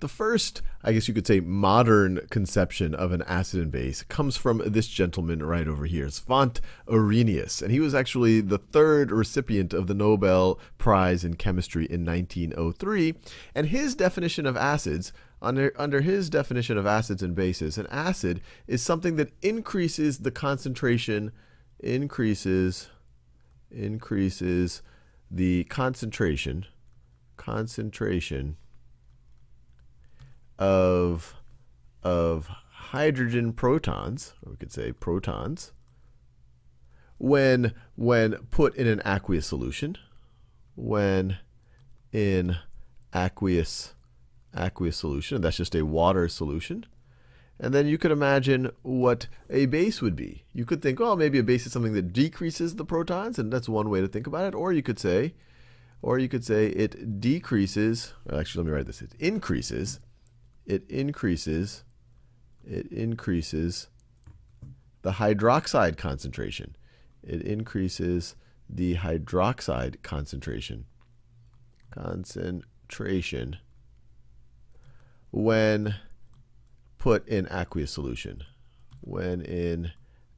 the first, I guess you could say, modern conception of an acid and base comes from this gentleman right over here, Svante Arrhenius. And he was actually the third recipient of the Nobel Prize in Chemistry in 1903. And his definition of acids under, under his definition of acids and bases, an acid is something that increases the concentration, increases, increases the concentration, concentration of, of hydrogen protons, or we could say protons, when, when put in an aqueous solution, when in aqueous aqueous solution, and that's just a water solution. And then you could imagine what a base would be. You could think, oh, maybe a base is something that decreases the protons, and that's one way to think about it. Or you could say, or you could say it decreases, actually let me write this, it increases, it increases, it increases the hydroxide concentration. It increases the hydroxide concentration. Concentration when put in aqueous solution. When in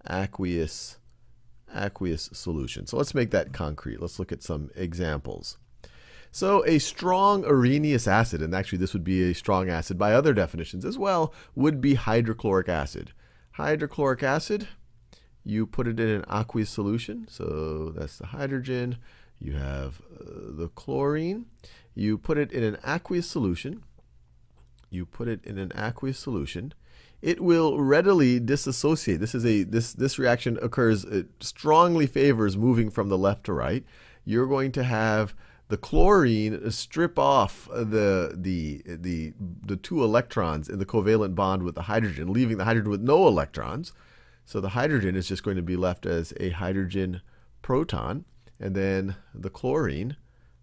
aqueous aqueous solution. So let's make that concrete. Let's look at some examples. So a strong Arrhenius acid, and actually this would be a strong acid by other definitions as well, would be hydrochloric acid. Hydrochloric acid, you put it in an aqueous solution, so that's the hydrogen. You have uh, the chlorine. You put it in an aqueous solution you put it in an aqueous solution, it will readily disassociate. This is a this this reaction occurs it strongly favors moving from the left to right. You're going to have the chlorine strip off the the the the two electrons in the covalent bond with the hydrogen, leaving the hydrogen with no electrons. So the hydrogen is just going to be left as a hydrogen proton, and then the chlorine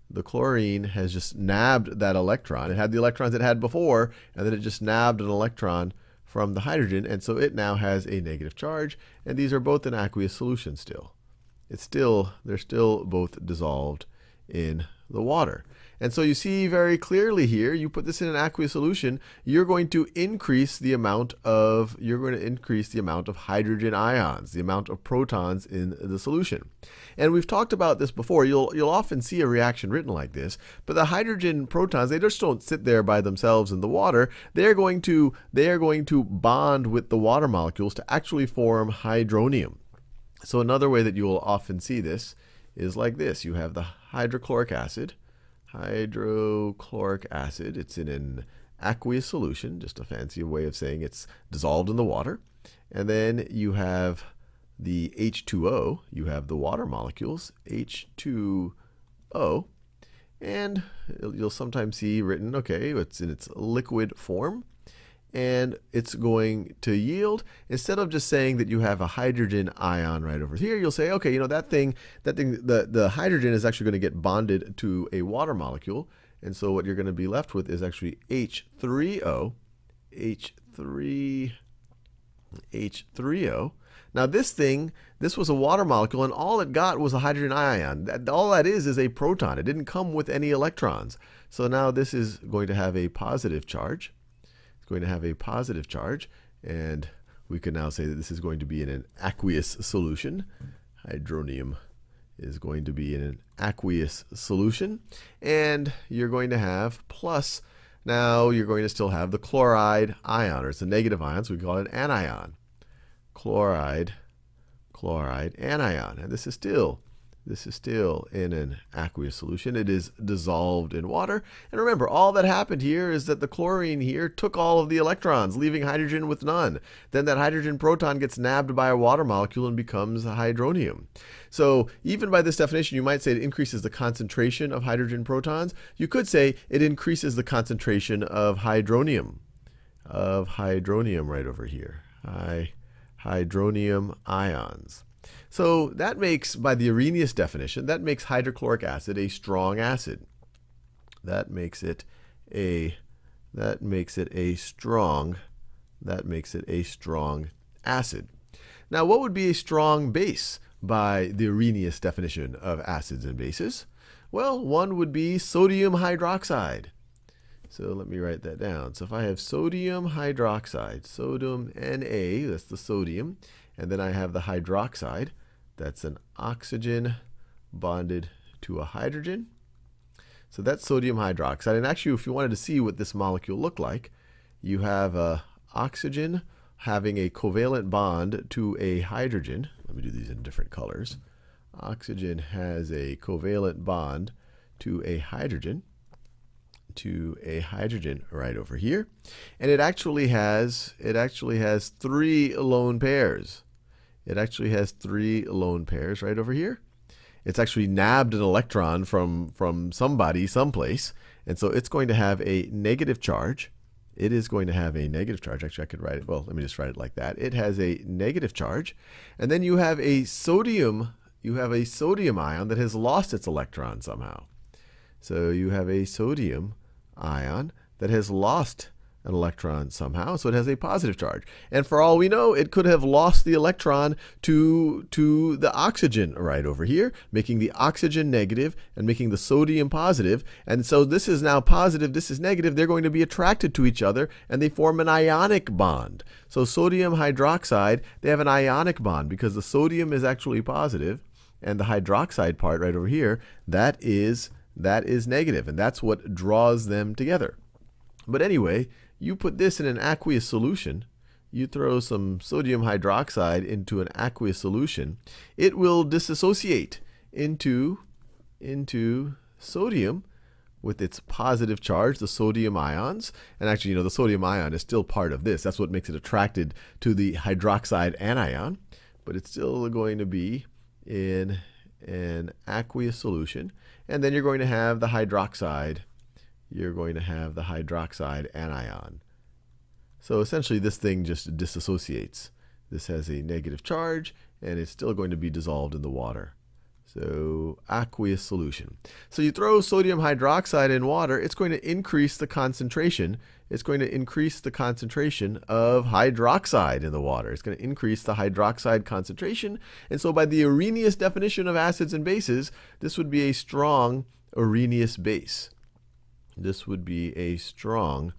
the chlorine has just nabbed that electron. It had the electrons it had before, and then it just nabbed an electron from the hydrogen, and so it now has a negative charge, and these are both in aqueous solution still. It's still, they're still both dissolved in the water. And so you see very clearly here, you put this in an aqueous solution, you're going to increase the amount of, you're going to increase the amount of hydrogen ions, the amount of protons in the solution. And we've talked about this before. You'll, you'll often see a reaction written like this, but the hydrogen protons, they just don't sit there by themselves in the water. They're going to, they are going to bond with the water molecules to actually form hydronium. So another way that you will often see this is like this. You have the hydrochloric acid, hydrochloric acid. It's in an aqueous solution, just a fancy way of saying it's dissolved in the water. And then you have the H2O, you have the water molecules, H2O, and you'll sometimes see written, okay, it's in its liquid form and it's going to yield. Instead of just saying that you have a hydrogen ion right over here, you'll say, okay, you know, that thing, that thing, the, the hydrogen is actually going to get bonded to a water molecule. And so what you're going to be left with is actually H3O, H3, H3O. Now this thing, this was a water molecule, and all it got was a hydrogen ion. That, all that is is a proton. It didn't come with any electrons. So now this is going to have a positive charge going to have a positive charge, and we can now say that this is going to be in an aqueous solution. Hydronium is going to be in an aqueous solution, and you're going to have plus, now you're going to still have the chloride ion, or it's a negative ion, so we call it an anion. Chloride, chloride, anion, and this is still this is still in an aqueous solution. It is dissolved in water. And remember, all that happened here is that the chlorine here took all of the electrons, leaving hydrogen with none. Then that hydrogen proton gets nabbed by a water molecule and becomes hydronium. So even by this definition, you might say it increases the concentration of hydrogen protons. You could say it increases the concentration of hydronium, of hydronium right over here. Hydronium ions. So that makes, by the Arrhenius definition, that makes hydrochloric acid a strong acid. That makes it a that makes it a strong that makes it a strong acid. Now, what would be a strong base by the Arrhenius definition of acids and bases? Well, one would be sodium hydroxide. So let me write that down. So if I have sodium hydroxide, sodium Na, that's the sodium, and then I have the hydroxide, that's an oxygen bonded to a hydrogen. So that's sodium hydroxide. And actually, if you wanted to see what this molecule looked like, you have a oxygen having a covalent bond to a hydrogen. Let me do these in different colors. Oxygen has a covalent bond to a hydrogen to a hydrogen right over here. And it actually has it actually has three lone pairs. It actually has three lone pairs right over here. It's actually nabbed an electron from from somebody someplace, and so it's going to have a negative charge. It is going to have a negative charge. Actually, I could write it. Well, let me just write it like that. It has a negative charge, and then you have a sodium. You have a sodium ion that has lost its electron somehow. So you have a sodium ion that has lost an electron somehow, so it has a positive charge. And for all we know, it could have lost the electron to, to the oxygen right over here, making the oxygen negative and making the sodium positive. And so this is now positive, this is negative. They're going to be attracted to each other, and they form an ionic bond. So sodium hydroxide, they have an ionic bond because the sodium is actually positive, and the hydroxide part right over here, that is that is negative, and that's what draws them together. But anyway, you put this in an aqueous solution, you throw some sodium hydroxide into an aqueous solution, it will disassociate into, into sodium with its positive charge, the sodium ions. And actually, you know, the sodium ion is still part of this. That's what makes it attracted to the hydroxide anion. But it's still going to be in an aqueous solution. And then you're going to have the hydroxide. You're going to have the hydroxide anion. So essentially this thing just disassociates. This has a negative charge and it's still going to be dissolved in the water. So aqueous solution. So you throw sodium hydroxide in water, it's going to increase the concentration. It's going to increase the concentration of hydroxide in the water. It's going to increase the hydroxide concentration. And so by the Arrhenius definition of acids and bases, this would be a strong Arrhenius base. This would be a strong,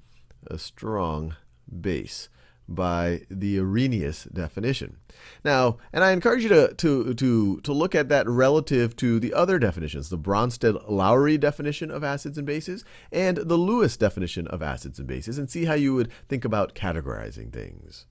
a strong base by the Arrhenius definition. Now, and I encourage you to, to, to, to look at that relative to the other definitions, the Bronsted-Lowry definition of acids and bases and the Lewis definition of acids and bases, and see how you would think about categorizing things.